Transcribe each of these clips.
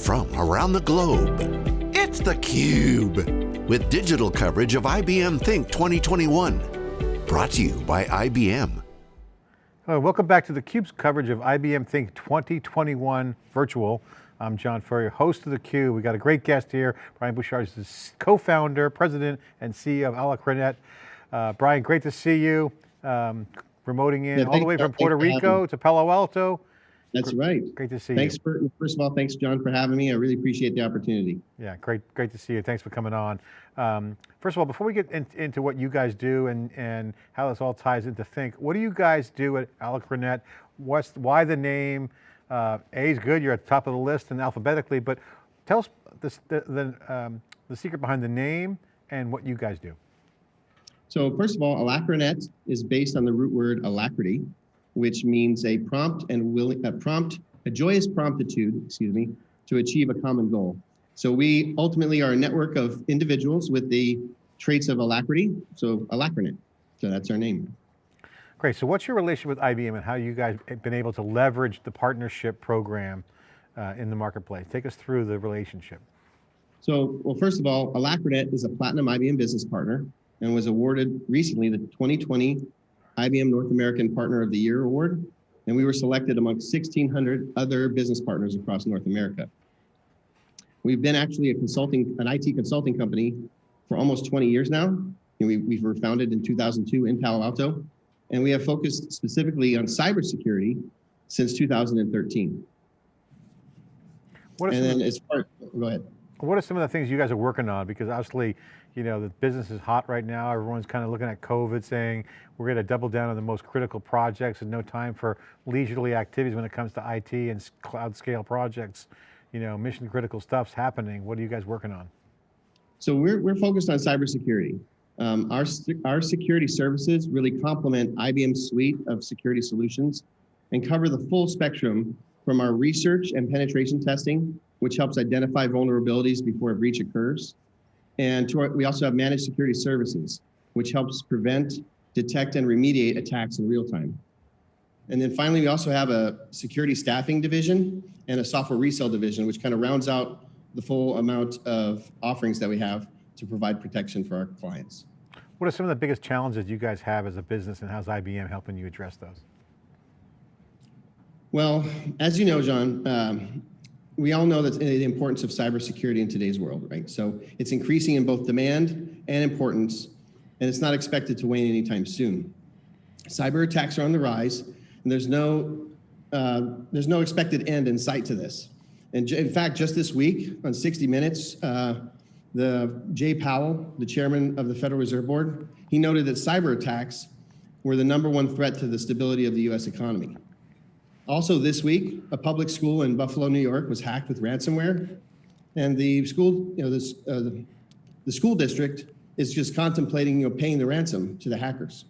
from around the globe. It's theCUBE, with digital coverage of IBM Think 2021. Brought to you by IBM. Hello, welcome back to theCUBE's coverage of IBM Think 2021 virtual. I'm John Furrier, host of theCUBE. We got a great guest here. Brian Bouchard is the co-founder, president, and CEO of Alacrinet. Uh, Brian, great to see you. Um, remoting in yeah, all the way from Puerto Rico to Palo Alto. That's right. Great to see thanks you. Thanks for, first of all, thanks John for having me. I really appreciate the opportunity. Yeah, great, great to see you. Thanks for coming on. Um, first of all, before we get in, into what you guys do and, and how this all ties into Think, what do you guys do at Alacrinet? What's, why the name? Uh, A is good, you're at the top of the list and alphabetically, but tell us this, the, the, um, the secret behind the name and what you guys do. So first of all, Alacrinet is based on the root word alacrity, which means a prompt and willing, a prompt, a joyous promptitude, excuse me, to achieve a common goal. So we ultimately are a network of individuals with the traits of alacrity, so Alacrinet. So that's our name. Great, so what's your relationship with IBM and how you guys have been able to leverage the partnership program uh, in the marketplace? Take us through the relationship. So, well, first of all, Alacrinet is a platinum IBM business partner and was awarded recently the 2020 IBM North American Partner of the Year Award. And we were selected among 1,600 other business partners across North America. We've been actually a consulting, an IT consulting company for almost 20 years now. And we, we were founded in 2002 in Palo Alto. And we have focused specifically on cybersecurity since 2013. What and then as far, go ahead. What are some of the things you guys are working on? Because obviously, you know, the business is hot right now. Everyone's kind of looking at COVID saying, we're going to double down on the most critical projects and no time for leisurely activities when it comes to IT and cloud scale projects. You know, mission critical stuff's happening. What are you guys working on? So we're, we're focused on cybersecurity. Um, our, our security services really complement IBM's suite of security solutions and cover the full spectrum from our research and penetration testing, which helps identify vulnerabilities before a breach occurs, and our, we also have managed security services, which helps prevent, detect, and remediate attacks in real time. And then finally, we also have a security staffing division and a software resale division, which kind of rounds out the full amount of offerings that we have to provide protection for our clients. What are some of the biggest challenges you guys have as a business and how's IBM helping you address those? Well, as you know, John, um, we all know that the importance of cybersecurity in today's world, right? So it's increasing in both demand and importance, and it's not expected to wane anytime soon. Cyber attacks are on the rise, and there's no, uh, there's no expected end in sight to this. And in fact, just this week on 60 Minutes, uh, the Jay Powell, the chairman of the Federal Reserve Board, he noted that cyber attacks were the number one threat to the stability of the US economy. Also this week, a public school in Buffalo, New York was hacked with ransomware. And the school, you know, this, uh, the, school district is just contemplating you know, paying the ransom to the hackers.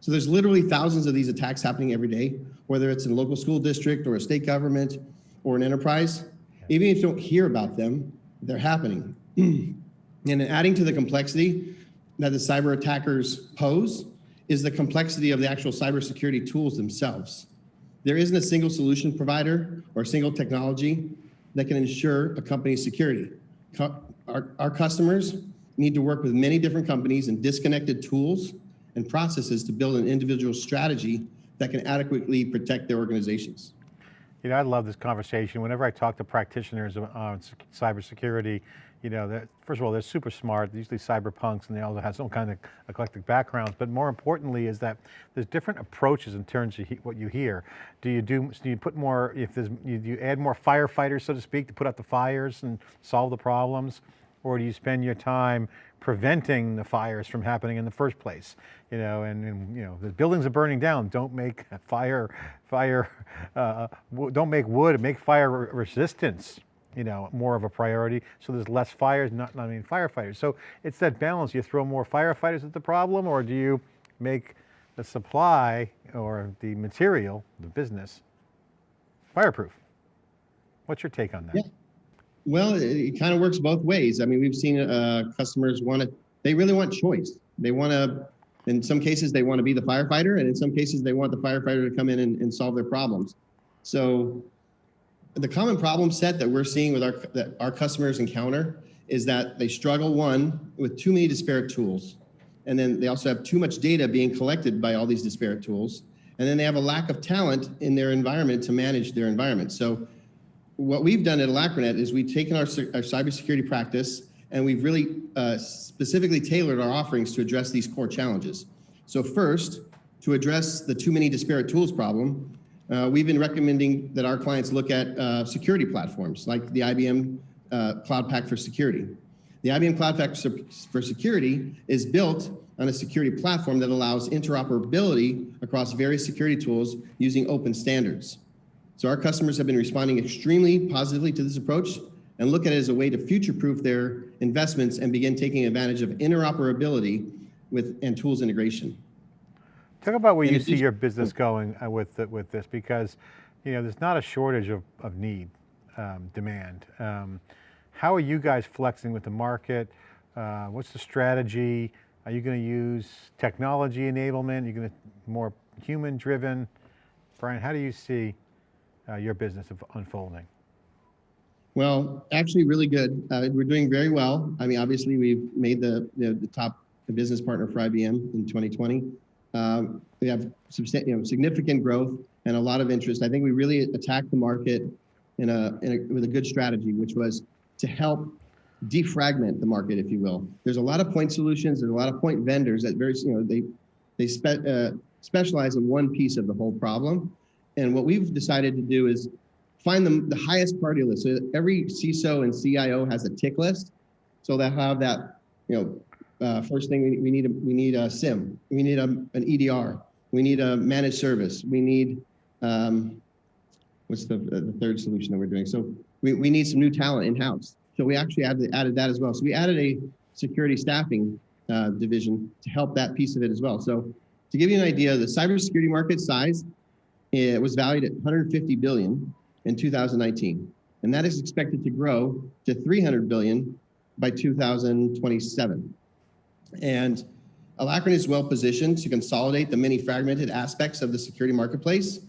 So there's literally thousands of these attacks happening every day, whether it's in a local school district or a state government or an enterprise. Even if you don't hear about them, they're happening. and adding to the complexity that the cyber attackers pose is the complexity of the actual cybersecurity tools themselves. There isn't a single solution provider or a single technology that can ensure a company's security. Our, our customers need to work with many different companies and disconnected tools and processes to build an individual strategy that can adequately protect their organizations. You know, I love this conversation. Whenever I talk to practitioners on cybersecurity, you know, first of all, they're super smart, they're usually cyberpunks and they all have some kind of eclectic backgrounds, but more importantly is that there's different approaches in terms of what you hear. Do you do, do you put more, if there's, you, you add more firefighters, so to speak, to put out the fires and solve the problems? Or do you spend your time preventing the fires from happening in the first place? You know, and, and you know, the buildings are burning down, don't make fire, fire, uh, don't make wood, make fire resistance you know, more of a priority. So there's less fires, not, I mean firefighters. So it's that balance. You throw more firefighters at the problem or do you make the supply or the material, the business, fireproof? What's your take on that? Yeah. Well, it, it kind of works both ways. I mean, we've seen uh, customers want to, they really want choice. They want to, in some cases, they want to be the firefighter, and in some cases, they want the firefighter to come in and, and solve their problems. So the common problem set that we're seeing with our that our customers encounter is that they struggle one with too many disparate tools, and then they also have too much data being collected by all these disparate tools, and then they have a lack of talent in their environment to manage their environment. So, what we've done at Alacrinet is we've taken our, our cybersecurity practice and we've really uh, specifically tailored our offerings to address these core challenges. So first, to address the too many disparate tools problem, uh, we've been recommending that our clients look at uh, security platforms like the IBM uh, Cloud Pak for Security. The IBM Cloud Pak for Security is built on a security platform that allows interoperability across various security tools using open standards. So our customers have been responding extremely positively to this approach and look at it as a way to future-proof their investments and begin taking advantage of interoperability with and tools integration. Talk about where you see your business going uh, with the, with this, because you know there's not a shortage of, of need, um, demand. Um, how are you guys flexing with the market? Uh, what's the strategy? Are you going to use technology enablement? Are you going to more human driven? Brian, how do you see uh, your business unfolding? Well, actually really good. Uh, we're doing very well. I mean, obviously we've made the, the, the top business partner for IBM in 2020. Um, we have you know, significant growth and a lot of interest. I think we really attacked the market in a, in a, with a good strategy, which was to help defragment the market, if you will. There's a lot of point solutions. There's a lot of point vendors that very, you know, they they spe uh, specialize in one piece of the whole problem. And what we've decided to do is find the, the highest party list. So every CISO and CIO has a tick list. So they'll have that, you know, uh, first thing we, we need a, we need a SIEM, we need a, an EDR, we need a managed service, we need um, what's the, the third solution that we're doing? So we, we need some new talent in house. So we actually added, added that as well. So we added a security staffing uh, division to help that piece of it as well. So to give you an idea, the cybersecurity market size it was valued at 150 billion in 2019. And that is expected to grow to 300 billion by 2027. And Alacrinet is well positioned to consolidate the many fragmented aspects of the security marketplace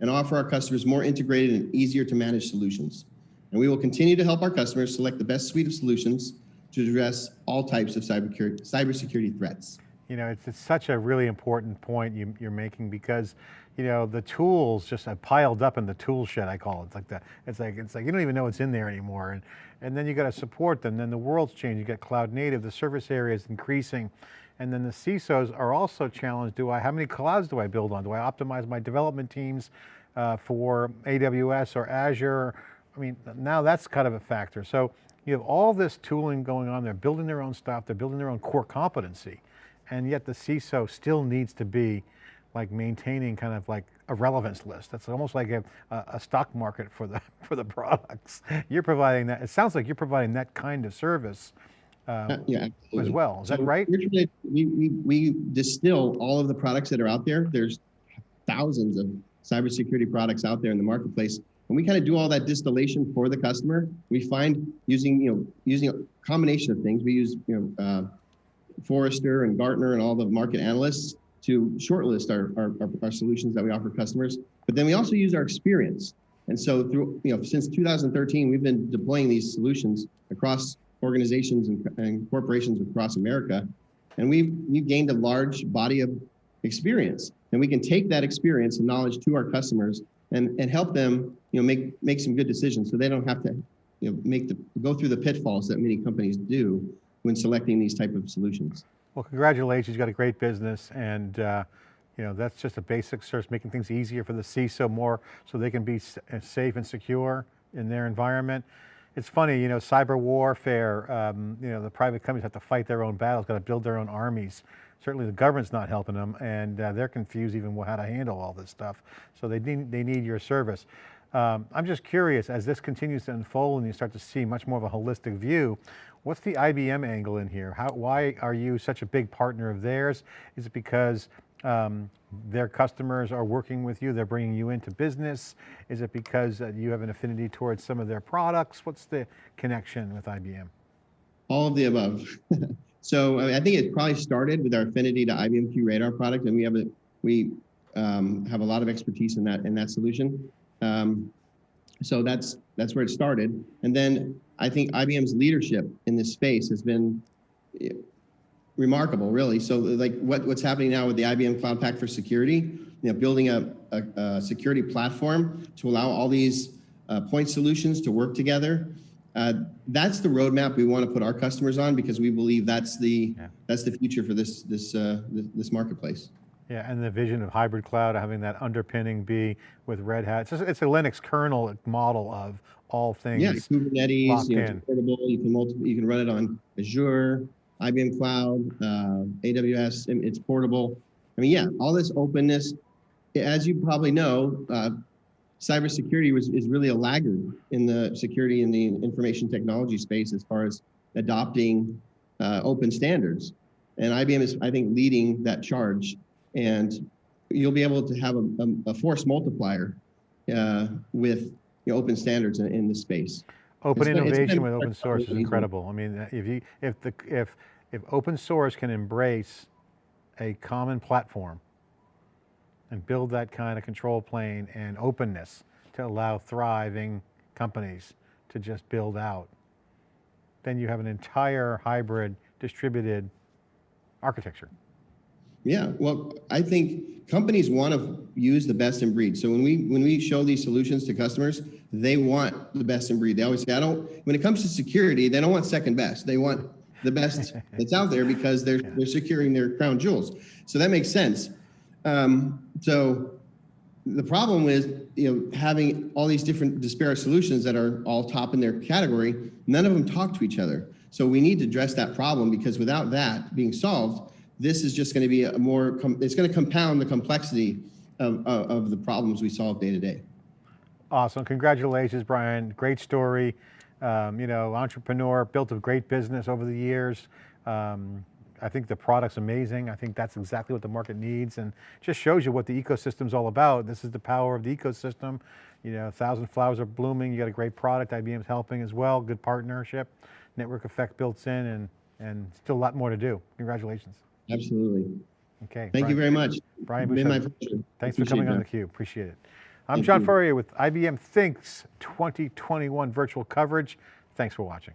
and offer our customers more integrated and easier to manage solutions. And we will continue to help our customers select the best suite of solutions to address all types of cybersecurity, cybersecurity threats. You know, it's, it's such a really important point you, you're making because you know, the tools just piled up in the tool shed, I call it. It's like that. It's like, it's like you don't even know what's in there anymore. And, and then you got to support them. Then the world's changed. You got cloud native, the service area is increasing. And then the CISOs are also challenged. Do I, how many clouds do I build on? Do I optimize my development teams uh, for AWS or Azure? I mean, now that's kind of a factor. So you have all this tooling going on. They're building their own stuff. They're building their own core competency. And yet the CISO still needs to be like maintaining kind of like a relevance list. That's almost like a, a, stock market for the, for the products. You're providing that, it sounds like you're providing that kind of service uh, yeah, as well. Is so that right? We, we, we distill all of the products that are out there. There's thousands of cybersecurity products out there in the marketplace. And we kind of do all that distillation for the customer. We find using, you know, using a combination of things. We use, you know, uh, Forrester and Gartner and all the market analysts to shortlist our, our, our, solutions that we offer customers. But then we also use our experience. And so through, you know, since 2013, we've been deploying these solutions across organizations and, and corporations across America. And we've, we've gained a large body of experience. And we can take that experience and knowledge to our customers and, and help them, you know, make, make some good decisions so they don't have to, you know, make the, go through the pitfalls that many companies do when selecting these type of solutions. Well, congratulations, you've got a great business and uh, you know, that's just a basic search, making things easier for the CISO more so they can be uh, safe and secure in their environment. It's funny, you know, cyber warfare, um, you know, the private companies have to fight their own battles, got to build their own armies. Certainly the government's not helping them and uh, they're confused even how to handle all this stuff. So they need, they need your service. Um, I'm just curious, as this continues to unfold and you start to see much more of a holistic view, what's the IBM angle in here? How, why are you such a big partner of theirs? Is it because um, their customers are working with you, they're bringing you into business? Is it because uh, you have an affinity towards some of their products? What's the connection with IBM? All of the above. so I think it probably started with our affinity to IBM QRadar product, and we have a we um, have a lot of expertise in that in that solution. Um, So that's that's where it started. And then I think IBM's leadership in this space has been eh, remarkable, really. So like what, what's happening now with the IBM Cloud Pak for Security, you know, building a, a, a security platform to allow all these uh, point solutions to work together. Uh, that's the roadmap we want to put our customers on because we believe that's the Yeah. that's the future for this this uh, this, marketplace. Yeah, and the vision of hybrid cloud, having that underpinning be with Red Hat. It's a Linux kernel model of all things. Yeah, Kubernetes, you know, in. it's portable. You can multi, you can run it on Azure, IBM Cloud, uh, AWS. It's portable. I mean, yeah, all this openness. As you probably know, uh, cybersecurity was is really a laggard in the security and the information technology space as far as adopting uh, open standards. And IBM is, I think, leading that charge. And you'll be able to have a, a, a force multiplier uh, with you know, open standards in, in this space. Open it's innovation been with open source is incredible. I mean, if you, if the, if, if open source can embrace a common platform and build that kind of control plane and openness to allow thriving companies to just build out, then you have an entire hybrid distributed architecture. Yeah, well, I think companies want to use the best in breed. So when we when we show these solutions to customers, they want the best in breed. They always say, I don't. When it comes to security, they don't want second best. They want the best that's out there because they're they're securing their crown jewels. So that makes sense. Um, so the problem is, you know, having all these different disparate solutions that are all top in their category, none of them talk to each other. So we need to address that problem because without that being solved, this is just going to be a more, it's going to compound the complexity of, of, of the problems we solve day to day. Awesome, congratulations, Brian. Great story. Um, you know, entrepreneur, built a great business over the years. Um, I think the product's amazing. I think that's exactly what the market needs and just shows you what the ecosystem's all about. This is the power of the ecosystem. You know, a thousand flowers are blooming. You got a great product. IBM's helping as well. Good partnership. Network effect built in and, and still a lot more to do. Congratulations. Absolutely. Okay. Thank you very much. Brian It's been my Bouchard. pleasure. Thanks for Appreciate coming on that. theCUBE, appreciate it. I'm John. Furrier with IBM Thinks 2021 virtual coverage. Thanks for watching.